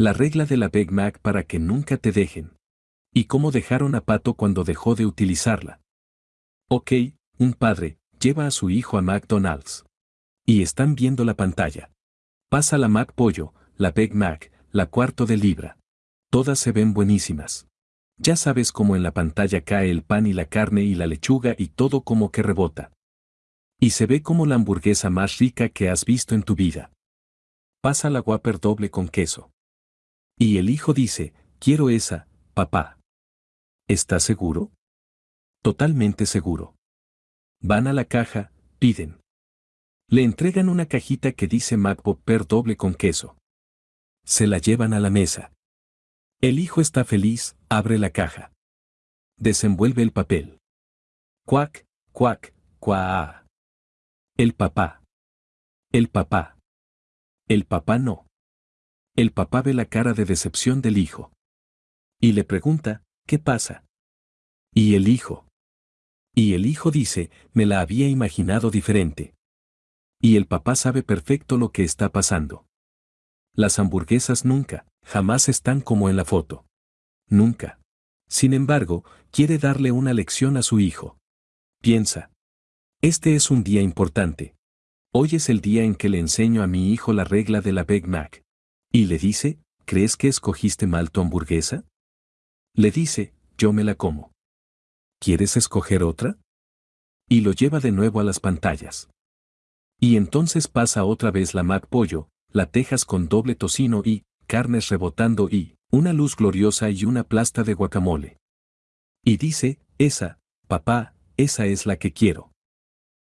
La regla de la Big Mac para que nunca te dejen. ¿Y cómo dejaron a Pato cuando dejó de utilizarla? Ok, un padre, lleva a su hijo a McDonald's. Y están viendo la pantalla. Pasa la Mac Pollo, la Big Mac, la cuarto de libra. Todas se ven buenísimas. Ya sabes cómo en la pantalla cae el pan y la carne y la lechuga y todo como que rebota. Y se ve como la hamburguesa más rica que has visto en tu vida. Pasa la Whopper doble con queso. Y el hijo dice, quiero esa, papá. ¿Estás seguro? Totalmente seguro. Van a la caja, piden. Le entregan una cajita que dice McWhopper doble con queso. Se la llevan a la mesa. El hijo está feliz, abre la caja. Desenvuelve el papel. Cuac, cuac, cuá. El papá. El papá. El papá no. El papá ve la cara de decepción del hijo. Y le pregunta, ¿qué pasa? Y el hijo. Y el hijo dice, me la había imaginado diferente. Y el papá sabe perfecto lo que está pasando. Las hamburguesas nunca, jamás están como en la foto. Nunca. Sin embargo, quiere darle una lección a su hijo. Piensa. Este es un día importante. Hoy es el día en que le enseño a mi hijo la regla de la Big Mac. Y le dice, ¿crees que escogiste mal tu hamburguesa? Le dice, yo me la como. ¿Quieres escoger otra? Y lo lleva de nuevo a las pantallas. Y entonces pasa otra vez la Mac Pollo, la Tejas con doble tocino y, carnes rebotando y, una luz gloriosa y una plasta de guacamole. Y dice, esa, papá, esa es la que quiero.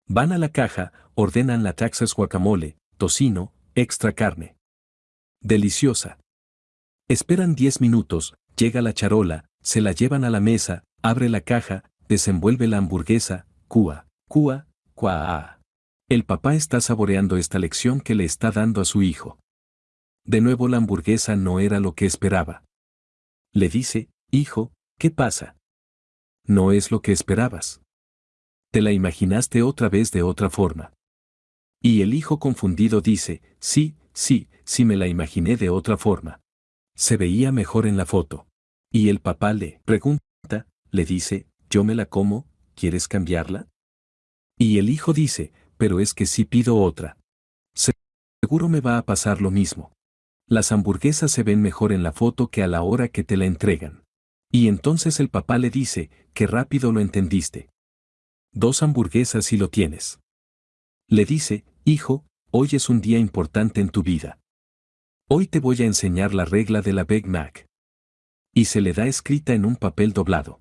Van a la caja, ordenan la Texas guacamole, tocino, extra carne. Deliciosa. Esperan 10 minutos, llega la charola, se la llevan a la mesa, abre la caja, desenvuelve la hamburguesa, cua, cua, cua. El papá está saboreando esta lección que le está dando a su hijo. De nuevo la hamburguesa no era lo que esperaba. Le dice, hijo, ¿qué pasa? No es lo que esperabas te la imaginaste otra vez de otra forma. Y el hijo confundido dice, sí, sí, sí me la imaginé de otra forma. Se veía mejor en la foto. Y el papá le pregunta, le dice, yo me la como, ¿quieres cambiarla? Y el hijo dice, pero es que si pido otra. Seguro me va a pasar lo mismo. Las hamburguesas se ven mejor en la foto que a la hora que te la entregan. Y entonces el papá le dice, qué rápido lo entendiste. Dos hamburguesas y lo tienes. Le dice, hijo, hoy es un día importante en tu vida. Hoy te voy a enseñar la regla de la Big Mac. Y se le da escrita en un papel doblado.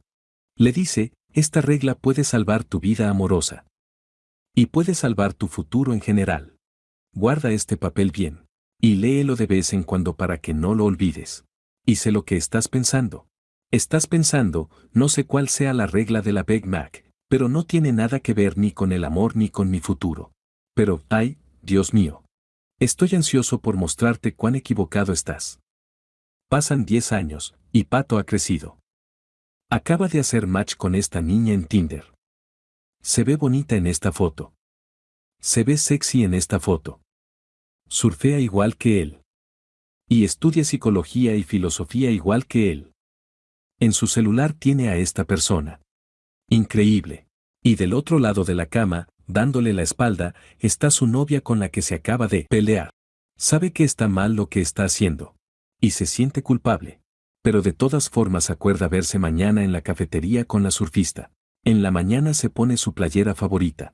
Le dice, esta regla puede salvar tu vida amorosa. Y puede salvar tu futuro en general. Guarda este papel bien. Y léelo de vez en cuando para que no lo olvides. Y sé lo que estás pensando. Estás pensando, no sé cuál sea la regla de la Big Mac, pero no tiene nada que ver ni con el amor ni con mi futuro. Pero, ay, Dios mío. Estoy ansioso por mostrarte cuán equivocado estás. Pasan 10 años, y Pato ha crecido. Acaba de hacer match con esta niña en Tinder. Se ve bonita en esta foto. Se ve sexy en esta foto. Surfea igual que él. Y estudia psicología y filosofía igual que él. En su celular tiene a esta persona. Increíble. Y del otro lado de la cama, dándole la espalda, está su novia con la que se acaba de pelear. Sabe que está mal lo que está haciendo. Y se siente culpable. Pero de todas formas acuerda verse mañana en la cafetería con la surfista. En la mañana se pone su playera favorita.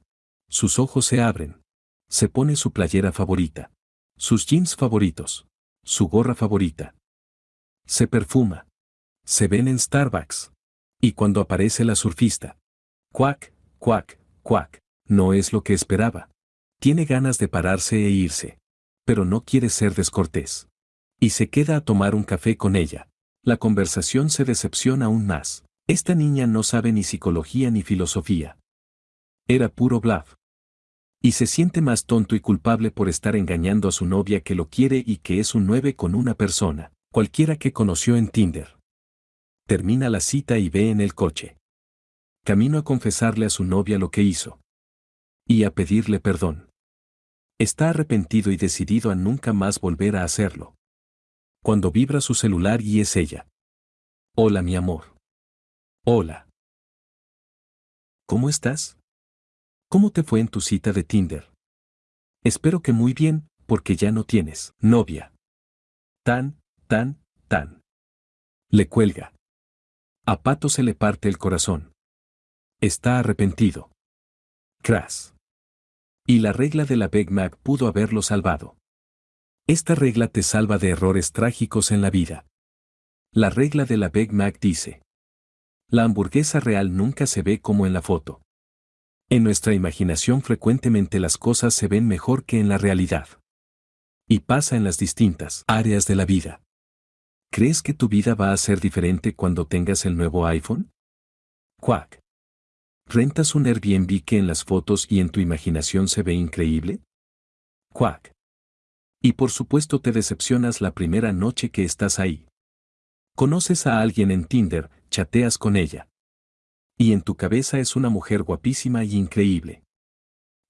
Sus ojos se abren. Se pone su playera favorita. Sus jeans favoritos. Su gorra favorita. Se perfuma. Se ven en Starbucks. Y cuando aparece la surfista. Cuac, cuac, cuac. No es lo que esperaba. Tiene ganas de pararse e irse. Pero no quiere ser descortés. Y se queda a tomar un café con ella. La conversación se decepciona aún más. Esta niña no sabe ni psicología ni filosofía. Era puro bluff. Y se siente más tonto y culpable por estar engañando a su novia que lo quiere y que es un nueve con una persona, cualquiera que conoció en Tinder termina la cita y ve en el coche. Camino a confesarle a su novia lo que hizo. Y a pedirle perdón. Está arrepentido y decidido a nunca más volver a hacerlo. Cuando vibra su celular y es ella. Hola mi amor. Hola. ¿Cómo estás? ¿Cómo te fue en tu cita de Tinder? Espero que muy bien, porque ya no tienes novia. Tan, tan, tan. Le cuelga. A Pato se le parte el corazón. Está arrepentido. Crash. Y la regla de la Big Mac pudo haberlo salvado. Esta regla te salva de errores trágicos en la vida. La regla de la Big Mac dice. La hamburguesa real nunca se ve como en la foto. En nuestra imaginación frecuentemente las cosas se ven mejor que en la realidad. Y pasa en las distintas áreas de la vida. ¿Crees que tu vida va a ser diferente cuando tengas el nuevo iPhone? Quack. ¿Rentas un Airbnb que en las fotos y en tu imaginación se ve increíble? Quack. Y por supuesto te decepcionas la primera noche que estás ahí. Conoces a alguien en Tinder, chateas con ella. Y en tu cabeza es una mujer guapísima y increíble.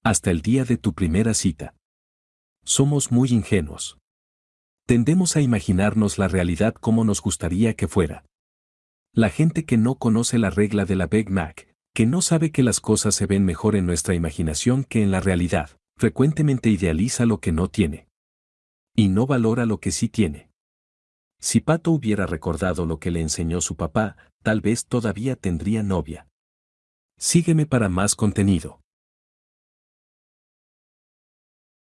Hasta el día de tu primera cita. Somos muy ingenuos. Tendemos a imaginarnos la realidad como nos gustaría que fuera. La gente que no conoce la regla de la Big Mac, que no sabe que las cosas se ven mejor en nuestra imaginación que en la realidad, frecuentemente idealiza lo que no tiene. Y no valora lo que sí tiene. Si Pato hubiera recordado lo que le enseñó su papá, tal vez todavía tendría novia. Sígueme para más contenido.